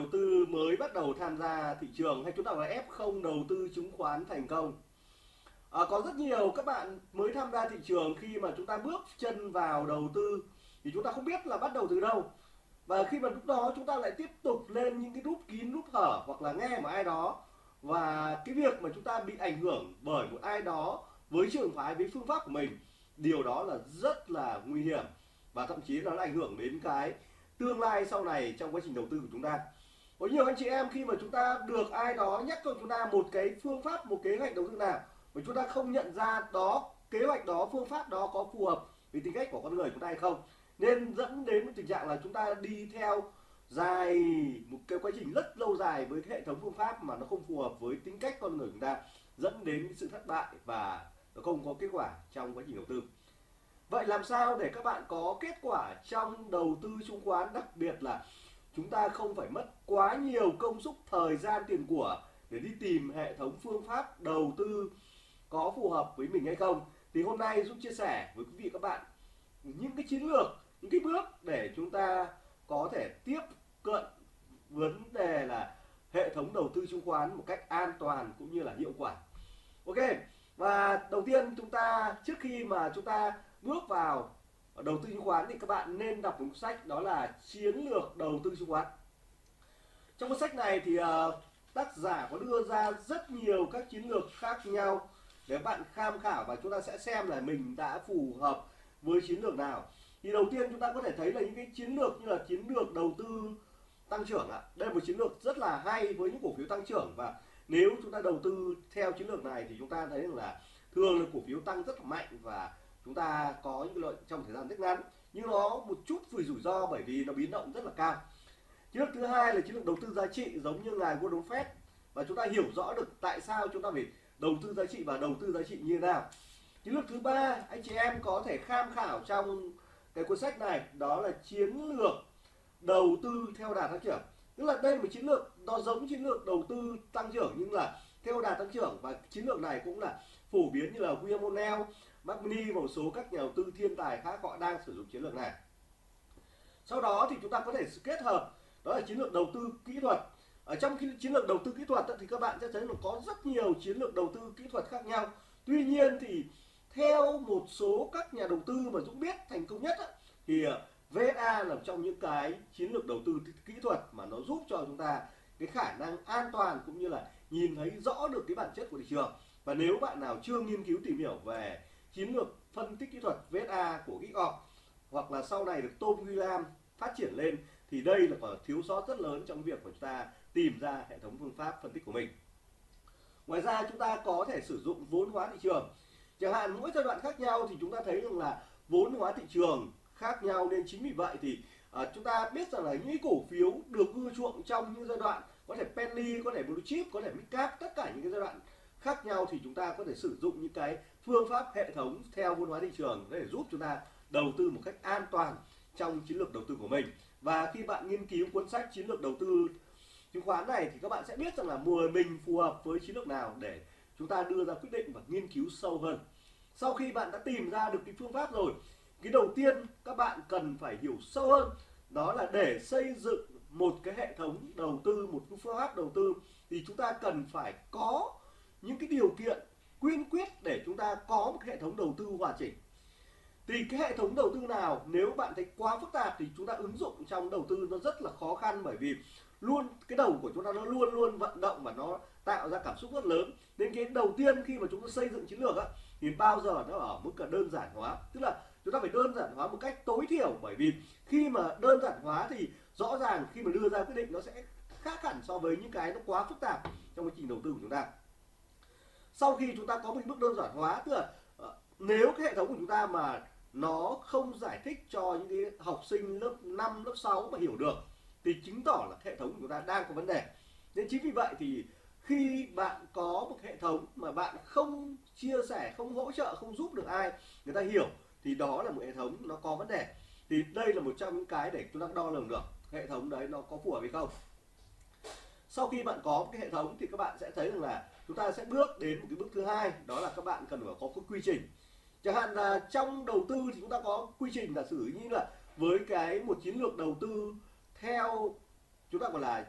đầu tư mới bắt đầu tham gia thị trường hay chúng ta gọi là F0 đầu tư chứng khoán thành công? À, có rất nhiều các bạn mới tham gia thị trường khi mà chúng ta bước chân vào đầu tư thì chúng ta không biết là bắt đầu từ đâu. Và khi mà lúc đó chúng ta lại tiếp tục lên những cái nút kín nút hở hoặc là nghe một ai đó. Và cái việc mà chúng ta bị ảnh hưởng bởi một ai đó với trường phái với phương pháp của mình điều đó là rất là nguy hiểm và thậm chí nó ảnh hưởng đến cái tương lai sau này trong quá trình đầu tư của chúng ta có nhiều anh chị em khi mà chúng ta được ai đó nhắc cho chúng ta một cái phương pháp, một kế hoạch đầu tư nào mà chúng ta không nhận ra đó, kế hoạch đó, phương pháp đó có phù hợp với tính cách của con người chúng ta hay không. Nên dẫn đến một tình trạng là chúng ta đi theo dài một cái quá trình rất lâu dài với cái hệ thống phương pháp mà nó không phù hợp với tính cách con người chúng ta, dẫn đến sự thất bại và nó không có kết quả trong quá trình đầu tư. Vậy làm sao để các bạn có kết quả trong đầu tư chứng khoán, đặc biệt là chúng ta không phải mất quá nhiều công sức, thời gian, tiền của để đi tìm hệ thống phương pháp đầu tư có phù hợp với mình hay không. Thì hôm nay giúp chia sẻ với quý vị các bạn những cái chiến lược, những cái bước để chúng ta có thể tiếp cận vấn đề là hệ thống đầu tư chứng khoán một cách an toàn cũng như là hiệu quả. Ok, và đầu tiên chúng ta, trước khi mà chúng ta bước vào đầu tư chứng khoán thì các bạn nên đọc một cuốn sách đó là chiến lược đầu tư chứng khoán. Trong cuốn sách này thì uh, tác giả có đưa ra rất nhiều các chiến lược khác nhau để bạn tham khảo và chúng ta sẽ xem là mình đã phù hợp với chiến lược nào. Thì đầu tiên chúng ta có thể thấy là những cái chiến lược như là chiến lược đầu tư tăng trưởng ạ. Đây là một chiến lược rất là hay với những cổ phiếu tăng trưởng và nếu chúng ta đầu tư theo chiến lược này thì chúng ta thấy rằng là thường là cổ phiếu tăng rất là mạnh và chúng ta có những lợi trong thời gian rất ngắn nhưng nó một chút vì rủi ro bởi vì nó biến động rất là cao. Chiến lược thứ hai là chiến lược đầu tư giá trị giống như ngài Warren Buffett và chúng ta hiểu rõ được tại sao chúng ta phải đầu tư giá trị và đầu tư giá trị như thế nào. Chiến lược thứ ba anh chị em có thể tham khảo trong cái cuốn sách này đó là chiến lược đầu tư theo đà tăng trưởng. Tức là đây là một chiến lược nó giống chiến lược đầu tư tăng trưởng nhưng là theo đà tăng trưởng và chiến lược này cũng là phổ biến như là William O'Neill, Magni và một số các nhà đầu tư thiên tài khác họ đang sử dụng chiến lược này. Sau đó thì chúng ta có thể kết hợp, đó là chiến lược đầu tư kỹ thuật. Ở trong khi chiến lược đầu tư kỹ thuật thì các bạn sẽ thấy là có rất nhiều chiến lược đầu tư kỹ thuật khác nhau. Tuy nhiên thì theo một số các nhà đầu tư mà Dũng biết thành công nhất thì ờ, VSA là trong những cái chiến lược đầu tư kỹ thuật mà nó giúp cho chúng ta cái khả năng an toàn cũng như là nhìn thấy rõ được cái bản chất của thị trường. Và nếu bạn nào chưa nghiên cứu tìm hiểu về chiến lược phân tích kỹ thuật VSA của GitOp hoặc là sau này được Tom William phát triển lên thì đây là còn thiếu sót rất lớn trong việc của chúng ta tìm ra hệ thống phương pháp phân tích của mình. Ngoài ra chúng ta có thể sử dụng vốn hóa thị trường. Chẳng hạn mỗi giai đoạn khác nhau thì chúng ta thấy rằng là vốn hóa thị trường khác nhau nên chính vì vậy thì à, chúng ta biết rằng là những cổ phiếu được ưa chuộng trong những giai đoạn có thể penny có thể blue chip có thể midcap tất cả những cái giai đoạn khác nhau thì chúng ta có thể sử dụng những cái phương pháp hệ thống theo vốn hóa thị trường để giúp chúng ta đầu tư một cách an toàn trong chiến lược đầu tư của mình. Và khi bạn nghiên cứu cuốn sách chiến lược đầu tư chứng khoán này thì các bạn sẽ biết rằng là mùa mình phù hợp với chiến lược nào để chúng ta đưa ra quyết định và nghiên cứu sâu hơn. Sau khi bạn đã tìm ra được cái phương pháp rồi, cái đầu tiên các bạn cần phải hiểu sâu hơn đó là để xây dựng một cái hệ thống đầu tư, một cái phương pháp đầu tư thì chúng ta cần phải có những cái điều kiện quyên quyết để chúng ta có một hệ thống đầu tư hoàn chỉnh. Thì cái hệ thống đầu tư nào, nếu bạn thấy quá phức tạp thì chúng ta ứng dụng trong đầu tư nó rất là khó khăn bởi vì luôn, cái đầu của chúng ta nó luôn luôn vận động và nó tạo ra cảm xúc rất lớn. Nên cái đầu tiên khi mà chúng ta xây dựng chiến lược á, thì bao giờ nó ở mức là đơn giản hóa. Tức là chúng ta phải đơn giản hóa một cách tối thiểu bởi vì khi mà đơn giản hóa thì rõ ràng khi mà đưa ra quyết định nó sẽ khác hẳn so với những cái nó quá phức tạp trong quá trình đầu tư của chúng ta sau khi chúng ta có một bước đơn giản hóa tức là ờ, nếu cái hệ thống của chúng ta mà nó không giải thích cho những cái học sinh lớp 5, lớp 6 mà hiểu được thì chứng tỏ là hệ thống của chúng ta đang có vấn đề. Nên chính vì vậy thì khi bạn có một hệ thống mà bạn không chia sẻ không hỗ trợ không giúp được ai người ta hiểu thì đó là một hệ thống nó có vấn đề. Thì đây là một trong những cái để chúng ta đo lường được hệ thống đấy nó có phù hợp hay không. Sau khi bạn có cái hệ thống thì các bạn sẽ thấy rằng là chúng ta sẽ bước đến một cái bước thứ hai, đó là các bạn cần phải có cái quy trình. Chẳng hạn là trong đầu tư thì chúng ta có quy trình là xử như là với cái một chiến lược đầu tư theo chúng ta gọi là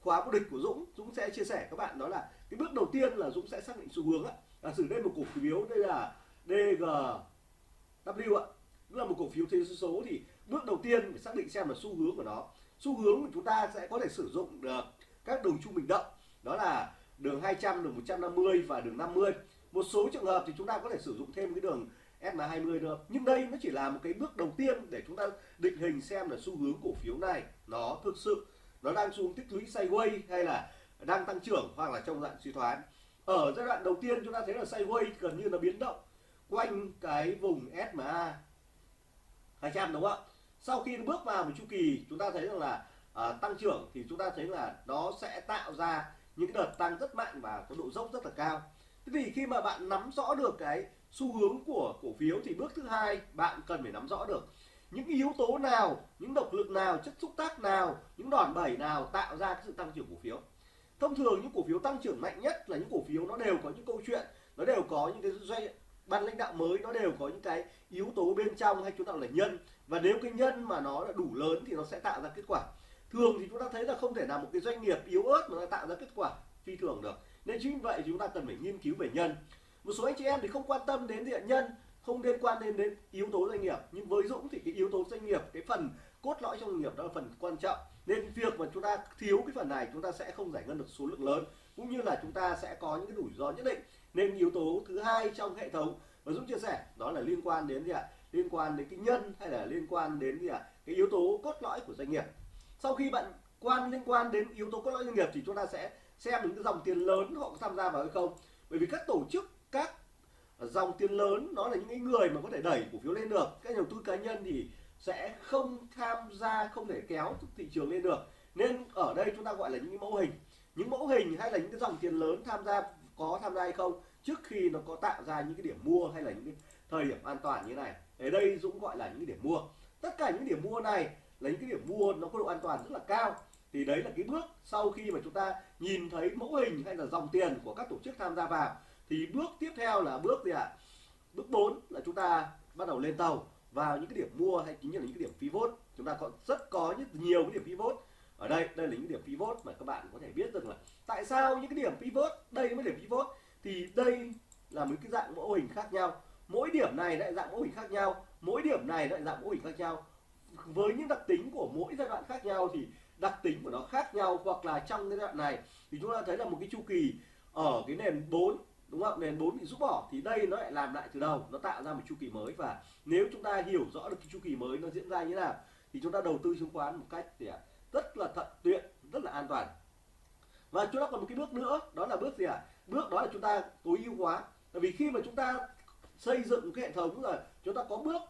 khóa vô địch của Dũng Dũng sẽ chia sẻ các bạn đó là cái bước đầu tiên là Dũng sẽ xác định xu hướng á là sử đây một cổ phiếu, đây là DGW ạ. Tức là một cổ phiếu thế số thì bước đầu tiên phải xác định xem là xu hướng của nó. Xu hướng của chúng ta sẽ có thể sử dụng được các đường trung bình động đó là đường 200 đường 150 và đường 50 một số trường hợp thì chúng ta có thể sử dụng thêm cái đường SMA20 được. Nhưng đây nó chỉ là một cái bước đầu tiên để chúng ta định hình xem là xu hướng cổ phiếu này nó thực sự nó đang xuống tích lũy sideways hay là đang tăng trưởng hoặc là trong dạng suy thoái. Ở giai đoạn đầu tiên chúng ta thấy là sideways gần như là biến động quanh cái vùng SMA 200 đúng không ạ? Sau khi bước vào một chu kỳ chúng ta thấy rằng là à, tăng trưởng thì chúng ta thấy là nó sẽ tạo ra những đợt tăng rất mạnh và có độ dốc rất là cao. Thế thì khi mà bạn nắm rõ được cái xu hướng của cổ phiếu thì bước thứ hai bạn cần phải nắm rõ được những yếu tố nào, những động lực nào, chất xúc tác nào, những đòn bẩy nào tạo ra cái sự tăng trưởng cổ phiếu. Thông thường những cổ phiếu tăng trưởng mạnh nhất là những cổ phiếu nó đều có những câu chuyện, nó đều có những cái doanh, ban lãnh đạo mới, nó đều có những cái yếu tố bên trong hay chúng ta là nhân. Và nếu cái nhân mà nó là đủ lớn thì nó sẽ tạo ra kết quả thường thì chúng ta thấy là không thể nào một cái doanh nghiệp yếu ớt mà nó tạo ra kết quả phi thường được. Nên chính vậy chúng ta cần phải nghiên cứu về nhân. Một số anh chị em thì không quan tâm đến diện nhân, không liên quan đến đến yếu tố doanh nghiệp. Nhưng với Dũng thì cái yếu tố doanh nghiệp, cái phần cốt lõi trong doanh nghiệp đó là phần quan trọng. Nên việc mà chúng ta thiếu cái phần này, chúng ta sẽ không giải ngân được số lượng lớn. Cũng như là chúng ta sẽ có những cái rủi ro nhất định. Nên yếu tố thứ hai trong hệ thống và Dũng chia sẻ, đó là liên quan đến gì ạ? Liên quan đến cái nhân hay là liên quan đến gì ạ? Cái yếu tố cốt lõi của doanh nghiệp sau khi bạn quan, liên quan đến yếu tố cốt lõi doanh nghiệp thì chúng ta sẽ xem những cái dòng tiền lớn họ có tham gia vào hay không. Bởi vì các tổ chức, các dòng tiền lớn, nó là những cái người mà có thể đẩy cổ phiếu lên được. Các nhà đầu tư cá nhân thì sẽ không tham gia, không thể kéo thị trường lên được. Nên ở đây chúng ta gọi là những cái mẫu hình. Những mẫu hình hay là những cái dòng tiền lớn tham gia, có tham gia hay không, trước khi nó có tạo ra những cái điểm mua hay là những cái thời điểm an toàn như này. Ở đây Dũng gọi là những cái điểm mua. Tất cả những điểm mua này lấy những cái điểm mua nó có độ an toàn rất là cao. Thì đấy là cái bước sau khi mà chúng ta nhìn thấy mẫu hình hay là dòng tiền của các tổ chức tham gia vào. Thì bước tiếp theo là bước gì ạ? Bước 4 là chúng ta bắt đầu lên tàu vào những cái điểm mua hay chính là những cái điểm pivot chúng ta có, rất có rất nhiều cái điểm pivot ở đây đây là những điểm pivot mà các bạn có thể biết được là tại sao những cái điểm pivot đây mới điểm pivot thì đây là một cái dạng mẫu hình khác nhau. Mỗi điểm này lại dạng mẫu hình khác nhau. Mỗi điểm này lại dạng mẫu hình khác nhau với những đặc tính của mỗi giai đoạn khác nhau thì đặc tính của nó khác nhau hoặc là trong giai đoạn này thì chúng ta thấy là một cái chu kỳ ở cái nền 4 đúng không nền 4 bị rút bỏ thì đây nó lại làm lại từ đầu, nó tạo ra một chu kỳ mới. Và nếu chúng ta hiểu rõ được cái chu kỳ mới nó diễn ra như thế nào thì chúng ta đầu tư chứng khoán một cách, thì à, rất là thận tiện, rất là an toàn. Và chúng ta còn một cái bước nữa, đó là bước gì ạ? À? bước đó là chúng ta tối ưu hóa. Bởi vì khi mà chúng ta xây dựng cái hệ thống rồi, chúng ta có bước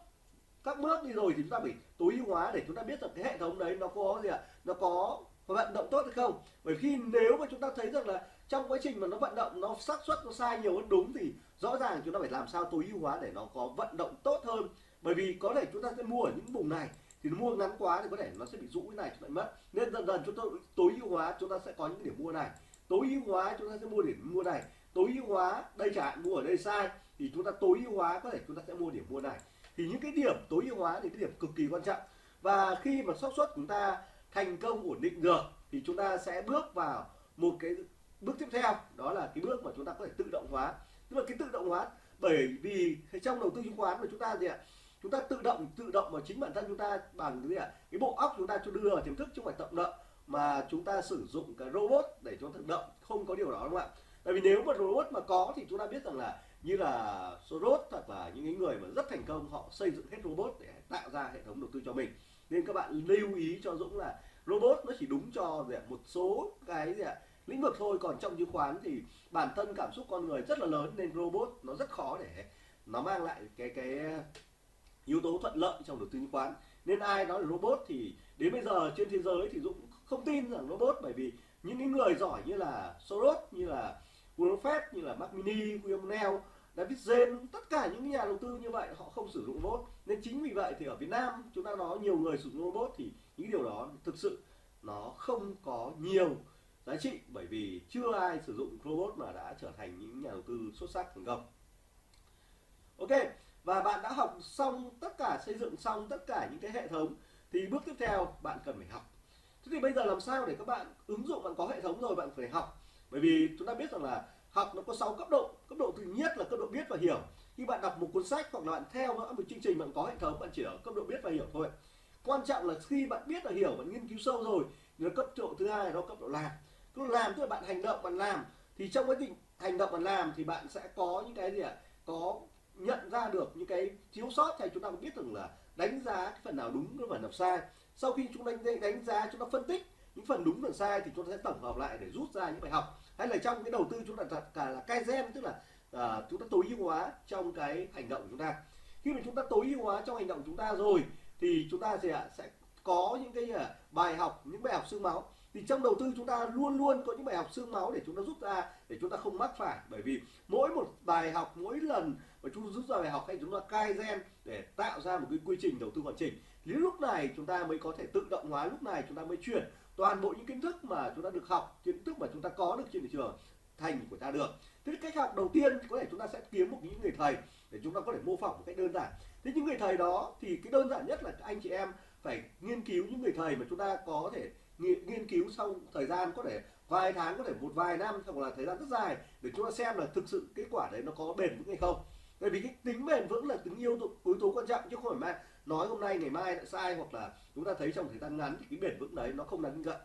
các bước đi rồi thì chúng ta phải tối ưu hóa để chúng ta biết rằng cái hệ thống đấy nó có gì ạ à? nó có vận động tốt hay không bởi khi nếu mà chúng ta thấy rằng là trong quá trình mà nó vận động nó xác suất nó sai nhiều hơn đúng thì rõ ràng chúng ta phải làm sao tối ưu hóa để nó có vận động tốt hơn bởi vì có thể chúng ta sẽ mua ở những vùng này thì nó mua ngắn quá thì có thể nó sẽ bị rũ cái này chúng ta mất nên dần dần chúng ta tối ưu hóa chúng ta sẽ có những điểm mua này tối ưu hóa chúng ta sẽ mua điểm mua này tối ưu hóa đây chẳng hạn mua ở đây sai thì chúng ta tối ưu hóa có thể chúng ta sẽ mua điểm mua này thì những cái điểm tối ưu hóa thì cái điểm cực kỳ quan trọng. Và khi mà xác suất chúng ta thành công, ổn định được, thì chúng ta sẽ bước vào một cái bước tiếp theo, đó là cái bước mà chúng ta có thể tự động hóa. Tức là cái tự động hóa, bởi vì trong đầu tư chứng khoán của chúng ta gì ạ? Chúng ta tự động tự động vào chính bản thân chúng ta bằng cái gì ạ? Cái bộ óc chúng ta cho đưa vào tiềm thức chứ không phải tự động mà chúng ta sử dụng cái robot để cho tự động. Không có điều đó đúng không ạ? Tại vì nếu mà robot mà có thì chúng ta biết rằng là như là Soros hoặc là những người mà rất thành công họ xây dựng hết robot để tạo ra hệ thống đầu tư cho mình. Nên các bạn lưu ý cho Dũng là robot nó chỉ đúng cho một số cái gì ạ lĩnh vực thôi. Còn trong chứng khoán thì bản thân cảm xúc con người rất là lớn nên robot nó rất khó để nó mang lại cái cái yếu tố thuận lợi trong đầu tư chứng khoán. Nên ai nói là robot thì đến bây giờ trên thế giới thì Dũng không tin rằng robot bởi vì những cái người giỏi như là Soros như là Warren Buffett như là Mark Mini, William Neal, David Zen tất cả những nhà đầu tư như vậy họ không sử dụng robot. Nên chính vì vậy thì ở Việt Nam chúng ta nói nhiều người sử dụng robot thì những điều đó thực sự nó không có nhiều giá trị. Bởi vì chưa ai sử dụng robot mà đã trở thành những nhà đầu tư xuất sắc thành công ok, và bạn đã học xong tất cả, xây dựng xong tất cả những cái hệ thống, thì bước tiếp theo bạn cần phải học. Thế thì bây giờ làm sao để các bạn ứng dụng? Bạn có hệ thống rồi, bạn phải học. Bởi vì chúng ta biết rằng là học nó có 6 cấp độ. Cấp độ thứ nhất là cấp độ biết và hiểu. Khi bạn đọc một cuốn sách hoặc là bạn theo một chương trình bạn có hệ thống, bạn chỉ ở cấp độ biết và hiểu thôi. Quan trọng là khi bạn biết và hiểu, bạn nghiên cứu sâu rồi, thì cấp độ thứ hai đó cấp độ làm. Cấp độ làm tức là bạn hành động, bạn làm. Thì trong quá trình hành động, bạn làm thì bạn sẽ có những cái gì ạ? Có nhận ra được những cái thiếu sót thì chúng ta biết rằng là đánh giá cái phần nào đúng, cái phần nào sai. Sau khi chúng đánh đánh giá, chúng ta phân tích những phần đúng, phần sai thì chúng ta sẽ tổng hợp lại để rút ra những bài học hay là trong cái đầu tư chúng ta đặt cả là kaizen tức là uh, chúng ta tối ưu hóa trong cái hành động của chúng ta khi mà chúng ta tối ưu hóa trong hành động của chúng ta rồi thì chúng ta sẽ sẽ có những cái uh, bài học những bài học xương máu thì trong đầu tư chúng ta luôn luôn có những bài học xương máu để chúng ta rút ra để chúng ta không mắc phải bởi vì mỗi một bài học mỗi lần mà chúng ta rút ra bài học hay chúng ta cai gen để tạo ra một cái quy trình đầu tư hoàn chỉnh thì lúc này chúng ta mới có thể tự động hóa lúc này chúng ta mới chuyển toàn bộ những kiến thức mà chúng ta được học kiến thức mà chúng ta có được trên thị trường thành của ta được. Thế cách học đầu tiên có thể chúng ta sẽ kiếm một những người thầy để chúng ta có thể mô phỏng một cách đơn giản. Thế những người thầy đó thì cái đơn giản nhất là anh chị em phải nghiên cứu những người thầy mà chúng ta có thể nghiên cứu sau thời gian có thể vài tháng có thể một vài năm hoặc là thời gian rất dài để chúng ta xem là thực sự kết quả đấy nó có bền vững hay không. Bởi vì cái tính bền vững là tính yếu tố, yếu tố quan trọng chứ không phải mà nói hôm nay, ngày mai lại sai hoặc là chúng ta thấy trong thời gian ngắn thì cái bền vững đấy nó không đáng tin cậy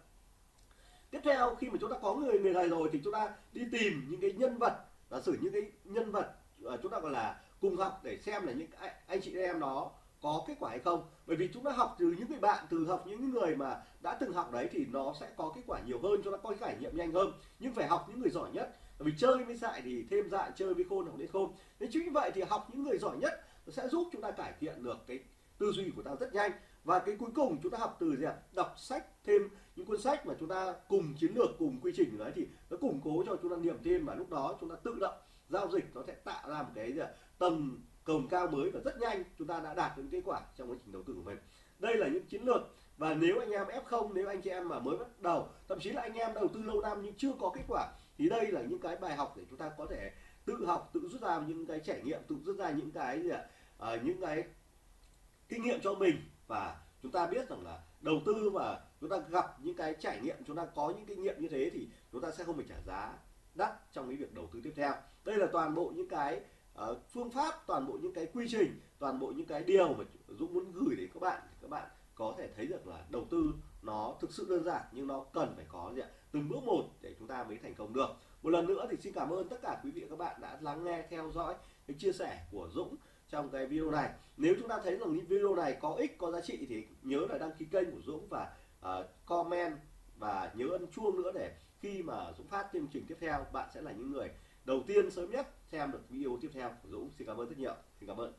tiếp theo, khi mà chúng ta có người người này rồi thì chúng ta đi tìm những cái nhân vật, giả sử những cái nhân vật à, chúng ta gọi là cùng học để xem là những anh chị em đó có kết quả hay không. Bởi vì chúng ta học từ những người bạn, từ học những người mà đã từng học đấy thì nó sẽ có kết quả nhiều hơn cho nó có trải nghiệm nhanh hơn. Nhưng phải học những người giỏi nhất, bởi vì chơi với dại thì thêm dại chơi với khôn học đến khôn. Nên chính như vậy thì học những người giỏi nhất nó sẽ giúp chúng ta cải thiện được cái tư duy của ta rất nhanh. Và cái cuối cùng chúng ta học từ gì ạ? Đọc sách thêm những cuốn sách mà chúng ta cùng chiến lược cùng quy trình đấy thì nó củng cố cho chúng ta niềm tin và lúc đó chúng ta tự động giao dịch nó sẽ tạo ra một cái gì ạ? Tầm cồng cao mới và rất nhanh chúng ta đã đạt được kết quả trong quá trình đầu tư của mình. Đây là những chiến lược và nếu anh em F0 nếu anh chị em mà mới bắt đầu thậm chí là anh em đầu tư lâu năm nhưng chưa có kết quả thì đây là những cái bài học để chúng ta có thể tự học tự rút ra những cái trải nghiệm tự rút ra những cái gì ạ? À, những cái kinh nghiệm cho mình. Và chúng ta biết rằng là đầu tư và chúng ta gặp những cái trải nghiệm chúng ta có những kinh nghiệm như thế thì chúng ta sẽ không phải trả giá đắt trong cái việc đầu tư tiếp theo. Đây là toàn bộ những cái uh, phương pháp toàn bộ những cái quy trình toàn bộ những cái điều mà Dũng muốn gửi đến các bạn thì các bạn có thể thấy được là đầu tư nó thực sự đơn giản nhưng nó cần phải có gì ạ? Từng bước một để chúng ta mới thành công được. Một lần nữa thì xin cảm ơn tất cả quý vị và các bạn đã lắng nghe theo dõi cái chia sẻ của Dũng trong cái video này. Nếu chúng ta thấy rằng những video này có ích có giá trị thì nhớ là đăng ký kênh của Dũng và uh, comment và nhớ ấn chuông nữa để khi mà Dũng phát chương trình tiếp theo bạn sẽ là những người đầu tiên sớm nhất xem được video tiếp theo của Dũng. Xin cảm ơn rất nhiều. Xin cảm ơn.